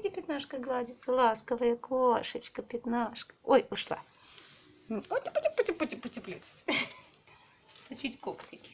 Видите, пятнашка гладится, ласковая кошечка, пятнашка. Ой, ушла. Ой, пути, пути, пути, пути, пути. Точить когтики.